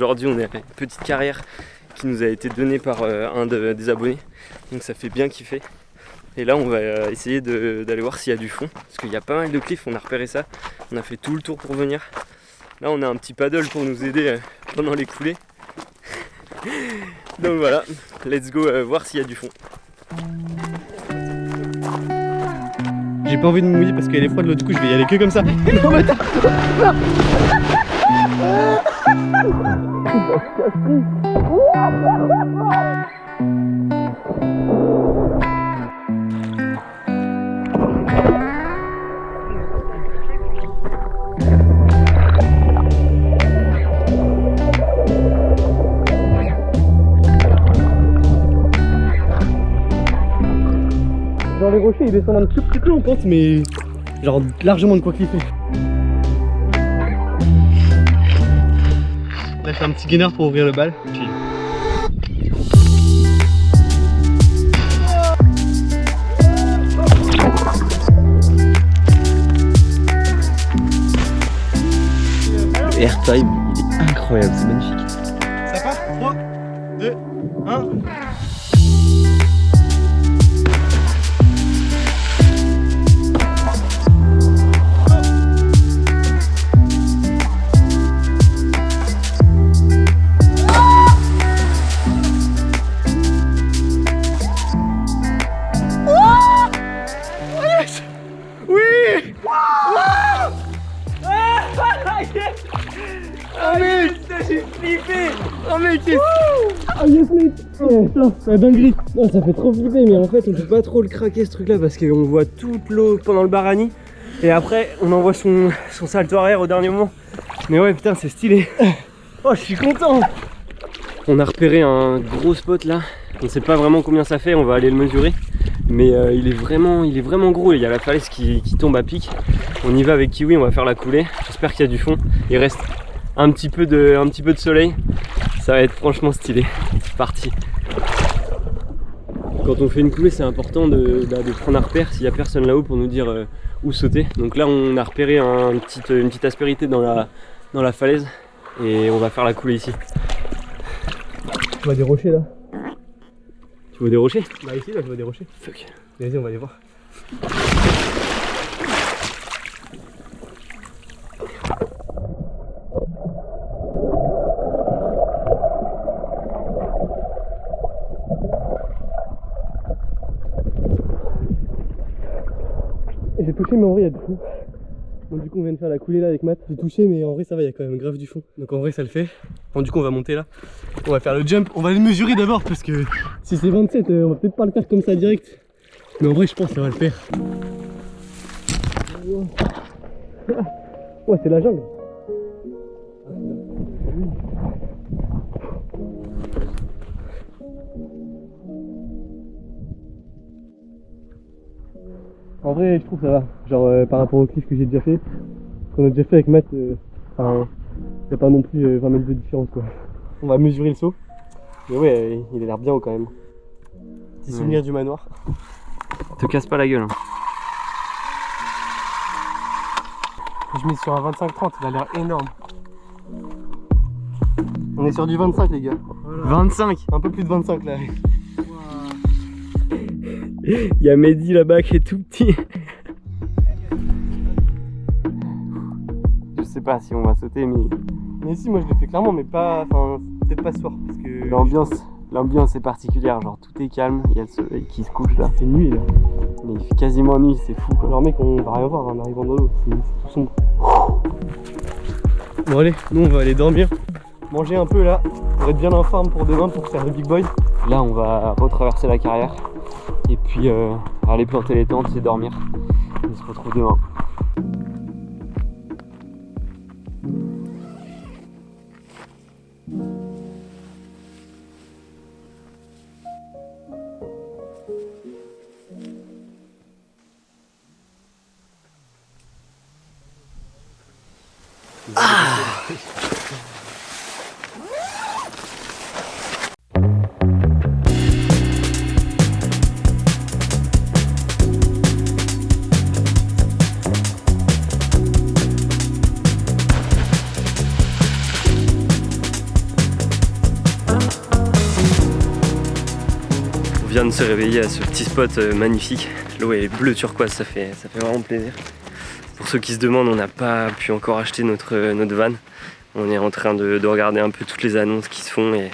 aujourd'hui on est à une petite carrière qui nous a été donnée par euh, un des abonnés. Donc ça fait bien kiffer. Et là on va euh, essayer d'aller voir s'il y a du fond. Parce qu'il y a pas mal de cliffs, on a repéré ça. On a fait tout le tour pour venir. Là on a un petit paddle pour nous aider euh, pendant les coulées. Donc voilà, let's go voir s'il y a du fond. J'ai pas envie de me mouiller parce qu'elle est froide, l'autre coup je vais y aller que comme ça. Non mais Genre les rochers ils descendent un petit peu en pente mais genre largement de quoi cliffer. Là je fais un petit gainer pour ouvrir le bal. airtime, il est incroyable, c'est magnifique. Putain, dinguerie Ça fait trop flipper, mais en fait on peut pas trop le craquer ce truc là parce qu'on voit toute l'eau pendant le barani et après on envoie son, son salto arrière au dernier moment. Mais ouais putain c'est stylé Oh je suis content On a repéré un gros spot là, on sait pas vraiment combien ça fait, on va aller le mesurer. Mais euh, il, est vraiment, il est vraiment gros, il y a la falaise qui, tombe à pic. On y va avec Kiwi, on va faire la coulée. J'espère qu'il y a du fond. Il reste un petit peu de, un petit peu de soleil. Ça va être franchement stylé. C'est parti quand on fait une coulée, c'est important de, bah, prendre un repère s'il n'y a personne là-haut pour nous dire euh, où sauter. Donc là, on a repéré une petite aspérité dans la, dans la falaise et on va faire la coulée ici. Tu vois des rochers là? Tu vois des rochers? Bah ici, là, je vois des rochers. Fuck. Vas-y, on va aller voir. Touché mais en vrai il y a du fond. Bon du coup on vient de faire la coulée là avec Matt. J'ai touché mais en vrai ça va, il y a quand même grave du fond. Donc en vrai ça le fait. Bon du coup on va monter là. On va faire le jump. On va le mesurer d'abord parce que si c'est 27 euh, on va peut-être pas le faire comme ça direct. Mais en vrai je pense que ça va le faire. Ouais c'est la jungle. En vrai, je trouve ça va. Genre, euh, par rapport au cliff que j'ai déjà fait, qu'on a déjà fait avec Matt, euh, enfin, il n'y a pas non plus 20 euh, mètres de différence quoi. On va mesurer le saut. Mais ouais, il a l'air bien haut quand même. Petit souvenir du manoir. Te casse pas la gueule. Hein. Je mets sur un 25-30, il a l'air énorme. On est sur du 25 les gars. 25 Un peu plus de 25 là. Il y a Mehdi là-bas qui est tout petit. Je sais pas si on va sauter, mais. Mais si, moi je l'ai fait clairement, mais pas. Enfin, peut-être pas ce soir. Parce que. L'ambiance. L'ambiance est particulière, genre tout est calme, il y a le soleil qui se couche là. C'est nuit là. Mais il fait quasiment nuit, c'est fou quoi. Alors mec, on va rien voir en arrivant dans l'eau, c'est tout sombre. Bon allez, nous on va aller dormir, manger un peu là, pour être bien en forme pour demain pour faire le big boy. Là on va retraverser la carrière et puis euh, aller planter les tentes et dormir. On se retrouve demain. Ah de se réveiller à ce petit spot euh, magnifique. L'eau est bleue turquoise, ça fait, ça fait vraiment plaisir. Pour ceux qui se demandent, on n'a pas pu encore acheter notre, euh, notre van. On est en train de, de regarder un peu toutes les annonces qui se font et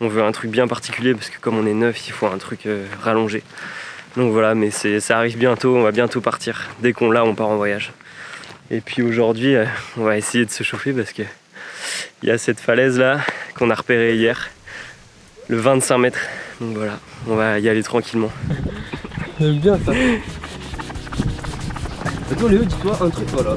on veut un truc bien particulier parce que comme on est neuf, il faut un truc euh, rallongé. Donc voilà, mais ça arrive bientôt, on va bientôt partir. Dès qu'on l'a, on part en voyage. Et puis aujourd'hui, on va essayer de se chauffer parce que il y a cette falaise là qu'on a repérée hier, le 25 mètres. Donc voilà, on va y aller tranquillement. J'aime bien ça. Attends Léo, dis-toi un truc, voilà.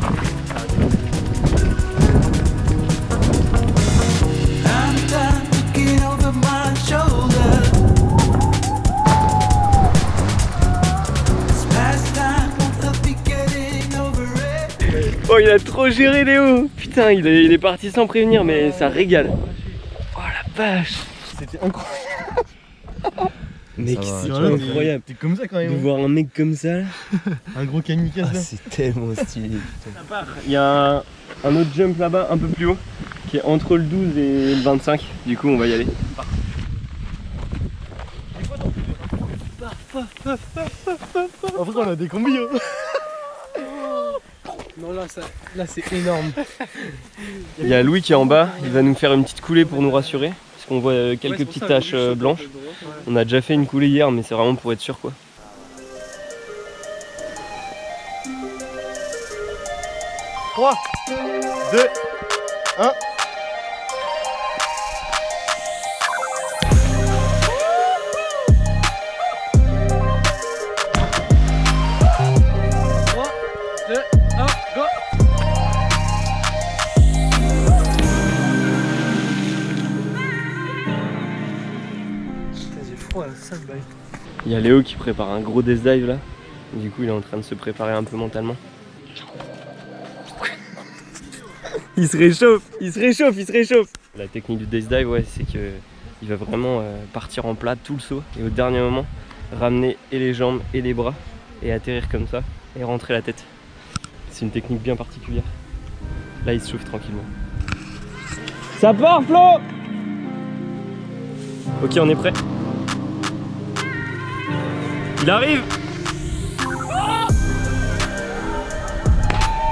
Oh, il a trop géré Léo Putain, il est, il est parti sans prévenir, mais ça régale. Oh la vache C'était incroyable. Mec, c'est tu vois, incroyable T'es comme ça quand de même. voir un mec comme ça. là. Un gros kamikaze là. c'est tellement stylé. Il y a un, un autre jump là-bas, un peu plus haut, qui est entre le 12 et le 25. Du coup, on va y aller. En vrai, on a des combis. Hein. Non, là, ça, là c'est énorme. Il y a Louis qui est en bas, il va nous faire une petite coulée pour nous rassurer qu'on voit euh, quelques petites taches euh, blanches. On a déjà fait une coulée hier, mais c'est vraiment pour être sûr quoi. Trois, 2, 1. Bail. Il y a Léo qui prépare un gros death dive là. Du coup, il est en train de se préparer un peu mentalement. il se réchauffe, il se réchauffe, il se réchauffe. La technique du death dive, ouais, c'est que il va vraiment euh, partir en plat tout le saut et au dernier moment ramener et les jambes et les bras et atterrir comme ça et rentrer la tête. C'est une technique bien particulière. Là, il se chauffe tranquillement. Ça part, Flo Ok, on est prêt. Il arrive.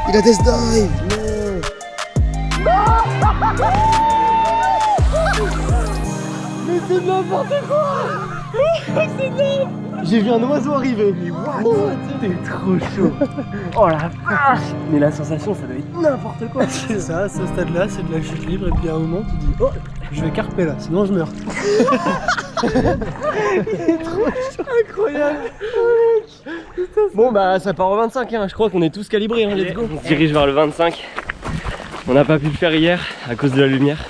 Il a Death Dive Non. Mais c'est n'importe quoi. J'ai vu un oiseau arriver. T'es trop chaud. Oh la vache. Mais la sensation, ça doit être n'importe quoi. C'est ça, à ce stade-là, c'est de la chute libre, et puis à un moment, tu dis Oh, je vais carper là, sinon je meurs. Incroyable Bon bah ça part au 25 hein. je crois qu'on est tous calibrés hein. let's go On se dirige vers le 25 On n'a pas pu le faire hier à cause de la lumière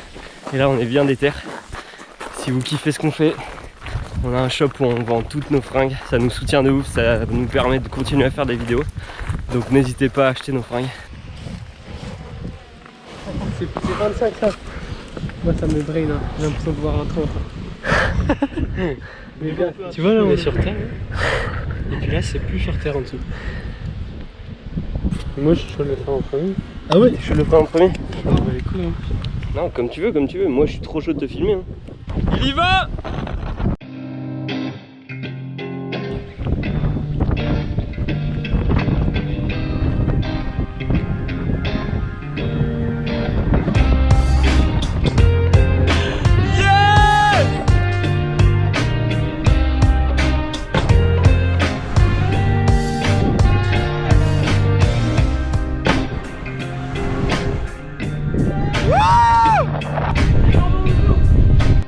Et là on est bien déter Si vous kiffez ce qu'on fait On a un shop où on vend toutes nos fringues Ça nous soutient de ouf, ça nous permet de continuer à faire des vidéos Donc n'hésitez pas à acheter nos fringues C'est c'est 25 ça. Moi ça me brain, hein. j'ai l'impression de voir un 30. Mais bien, tu vois là on est sur terre. Et puis là c'est plus sur terre en dessous. Moi je suis le faire en premier. Ah ouais Je le ferai en premier Ah bah les couilles hein. Non comme tu veux, comme tu veux, moi je suis trop chaud de te filmer hein. Il y va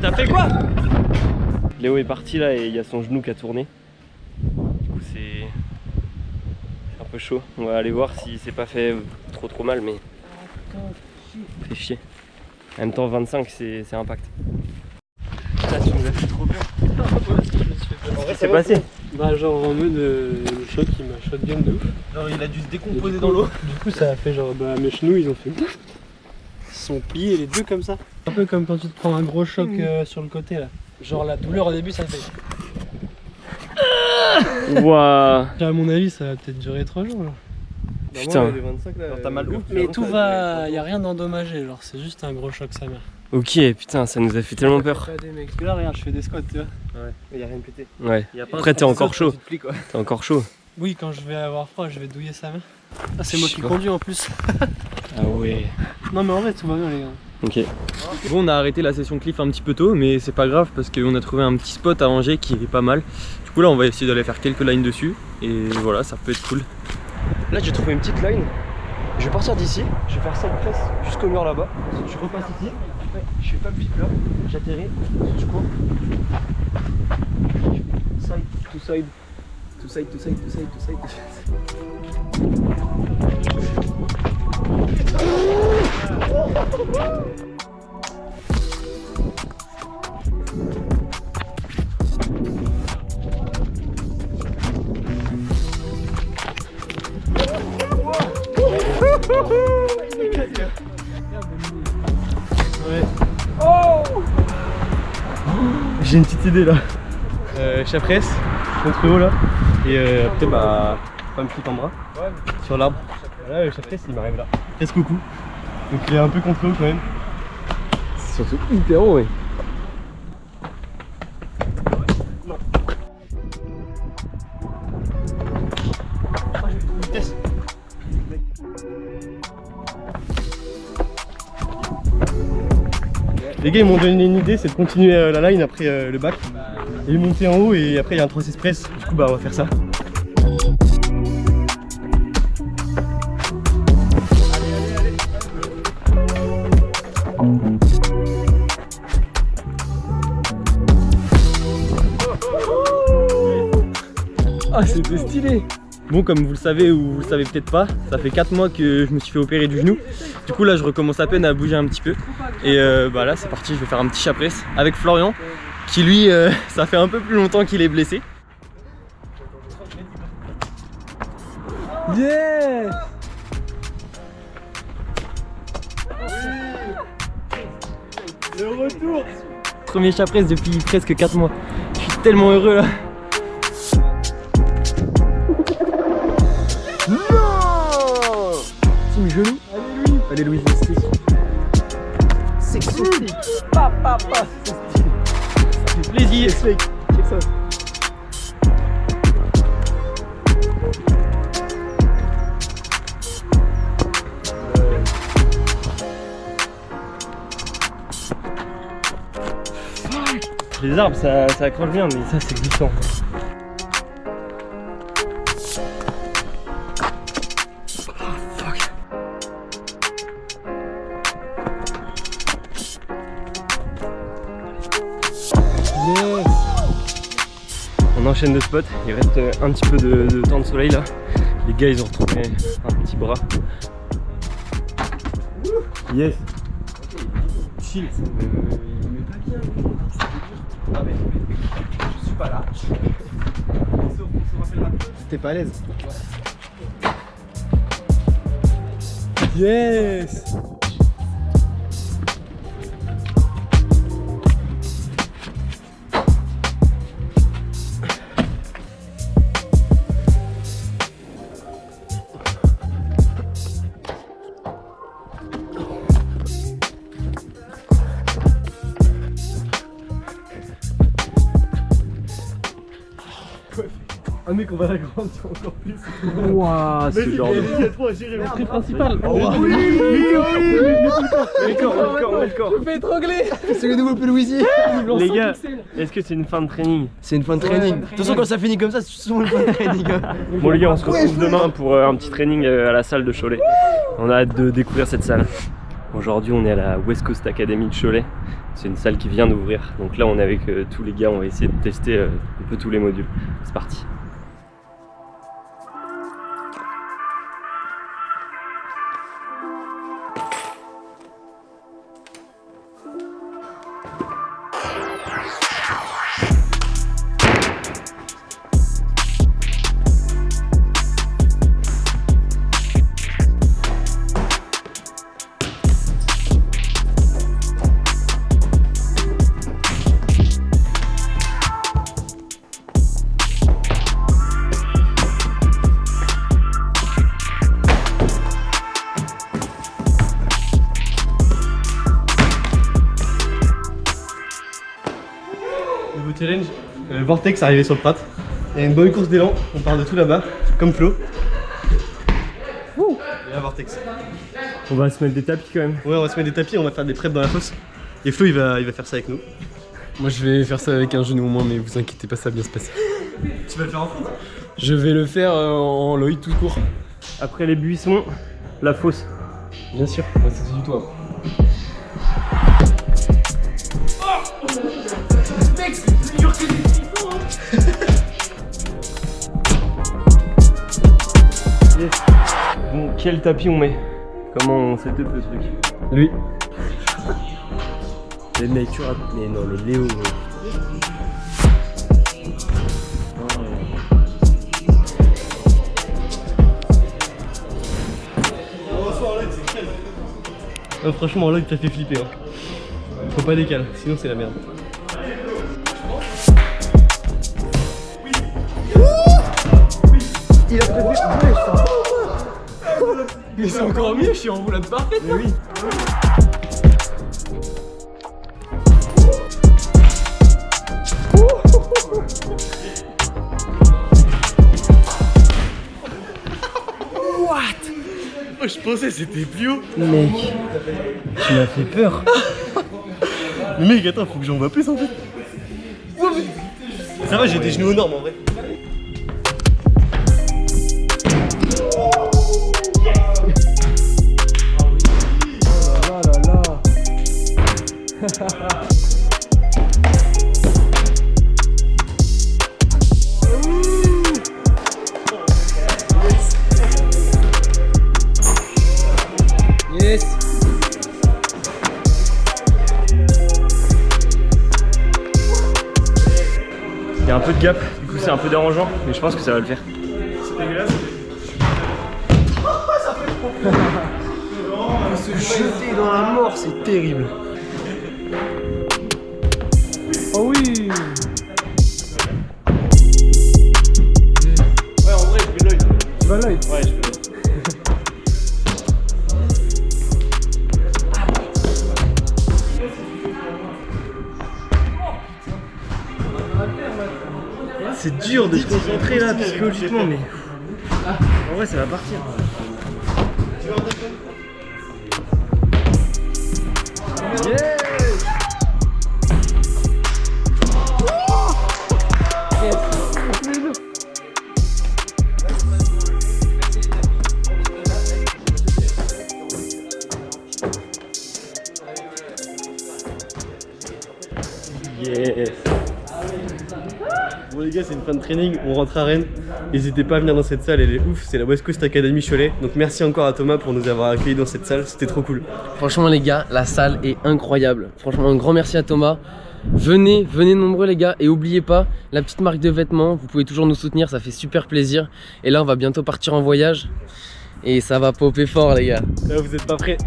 T'as fait quoi Léo est parti là et il y a son genou qui a tourné. Du coup c'est c'est un peu chaud. On va aller voir si c'est pas fait trop trop mal mais fait chier. En même temps 25 c'est c'est impact. Ça tu nous as fait trop peur. Qu'est-ce qui s'est passé? Bah genre en mode euh, le choc il m'a shotgun de ouf. Genre, il a dû se décomposer dans l'eau. Du coup ça a fait genre bah mes genoux ils ont fait sont pliés les deux comme ça. Un peu comme quand tu te prends un gros choc euh, sur le côté là. Genre la douleur au début ça fait. À mon avis ça va peut-être durer 3 jours là. Putain. Genre, mal où Mais tout va. y a rien d'endommagé, genre c'est juste un gros choc sa mère. Ok, putain, ça nous a fait tellement peur. Pas des mecs. Parce que là, regarde, je fais des squats, tu vois. Ouais. Mais y a rien de pété. Ouais. Y a pas Après, t'es encore chaud. te. T'es encore chaud. Oui, quand je vais avoir froid, je vais douiller sa main. Ah, c'est moi qui conduis en plus. Ah ouais. Non, mais en vrai, tout va bien, les gars. Ok. Bon, on a arrêté la session cliff un petit peu tôt, mais c'est pas grave parce qu'on a trouvé un petit spot à Angers qui est pas mal. Du coup, là, on va essayer d'aller faire quelques lines dessus et voilà, ça peut être cool. Là, j'ai trouvé une petite line. Je vais partir d'ici, je vais faire ça presse jusqu'au mur là-bas. Je repasse ici, après, je fais pas le là, j'atterris, je cours. Side to side, to side to side to side to side. J'ai une petite idée là. Euh, chapresse, contre haut là. Et euh, après, bah, pas me foutre en bras. Sur l'arbre. Voilà, le chapresse il m'arrive là. Presque au cou. Donc il est un peu contre haut quand même. C'est surtout hyper haut, ouais. Vitesse. Les gars ils m'ont donné une idée, c'est de continuer euh, la line après euh, le bac et monter en haut et après il y a un 3 press. Du coup bah on va faire ça. Ah c'était stylé Bon comme vous le savez ou vous le savez peut-être pas, ça fait 4 mois que je me suis fait opérer du genou. Du coup là je recommence à peine à bouger un petit peu. Et euh, bah là c'est parti, je vais faire un petit chapresse avec Florian qui lui euh, ça fait un peu plus longtemps qu'il est blessé. Yes Le retour Premier chapresse depuis presque 4 mois. Je suis tellement heureux là. Allez Louis. Louis, c'est. C'est stick. Pa pa pa. c'est stick. Ça fait plaisir. Check ça. Les arbres ça, ça accroche bien mais ça c'est glissant. On enchaîne de spots, il reste euh, un petit peu de, de temps de soleil là. Les gars ils ont retrouvé un petit bras. Yes. Chill. T'es pas à l'aise Yes Un mec on va l'agrandir encore plus. Waouh ce genre de... Le tri principal. Je me fais étrangler C'est le nouveau Pelouisier Les gars, est-ce que c'est une fin de training C'est une fin de training. De toute façon, quand ça finit comme ça, c'est souvent une fin de training. hein. Bon les gars, on se retrouve demain pour euh, un petit training euh, à la salle de Cholet. On a hâte de découvrir cette salle. Aujourd'hui, on est à la West Coast Academy de Cholet. C'est une salle qui vient d'ouvrir. Donc là, on est avec euh, tous les gars, on va essayer de tester euh, un peu tous les modules. C'est parti. Vortex arrivé sur le Prat. Il y a une bonne course d'élan. On part de tout là-bas, comme Flo. Et là, Vortex. On va se mettre des tapis quand même. Ouais, on va se mettre des tapis, on va faire des preps dans la fosse. Et Flo, il va, il va faire ça avec nous. Moi je vais faire ça avec un genou au moins, mais vous inquiétez pas, ça va bien se passer. Tu vas le faire en front Je vais le faire euh, en Loïc tout court. Après les buissons, la fosse. Bien sûr, ouais, c'est du toit. Bon, quel tapis on met Comment on setup le truc Lui. Les mecs, tu rates. Mais non, mais Léo. Oh, franchement, là, il t'a fait flipper. Hein. Faut pas décaler, sinon c'est la merde. Mais c'est encore mieux, je suis en roulade parfaite. Mais oui. Oh, je pensais que c'était plus haut. Mec, tu m'as fait peur. Mais mec, attends, faut que j'en vois plus en fait. Ça va, j'ai des genoux aux normes en vrai. Yes Il y a un peu de gap, du coup c'est un peu dérangeant, mais je pense que ça va le faire. Se jeter dans la mort, c'est terrible. C'est dur de se concentrer là psychologiquement, mais en vrai ça va partir. Yes. Bon les gars, c'est une fin de training, on rentre à Rennes. N'hésitez pas à venir dans cette salle, elle est ouf, c'est la West Coast Academy Cholet. Donc merci encore à Thomas pour nous avoir accueillis dans cette salle, c'était trop cool. Franchement les gars, la salle est incroyable. Franchement un grand merci à Thomas. Venez, venez nombreux les gars et oubliez pas la petite marque de vêtements, vous pouvez toujours nous soutenir, ça fait super plaisir. Et là on va bientôt partir en voyage et ça va popper fort les gars. Là vous êtes pas prêts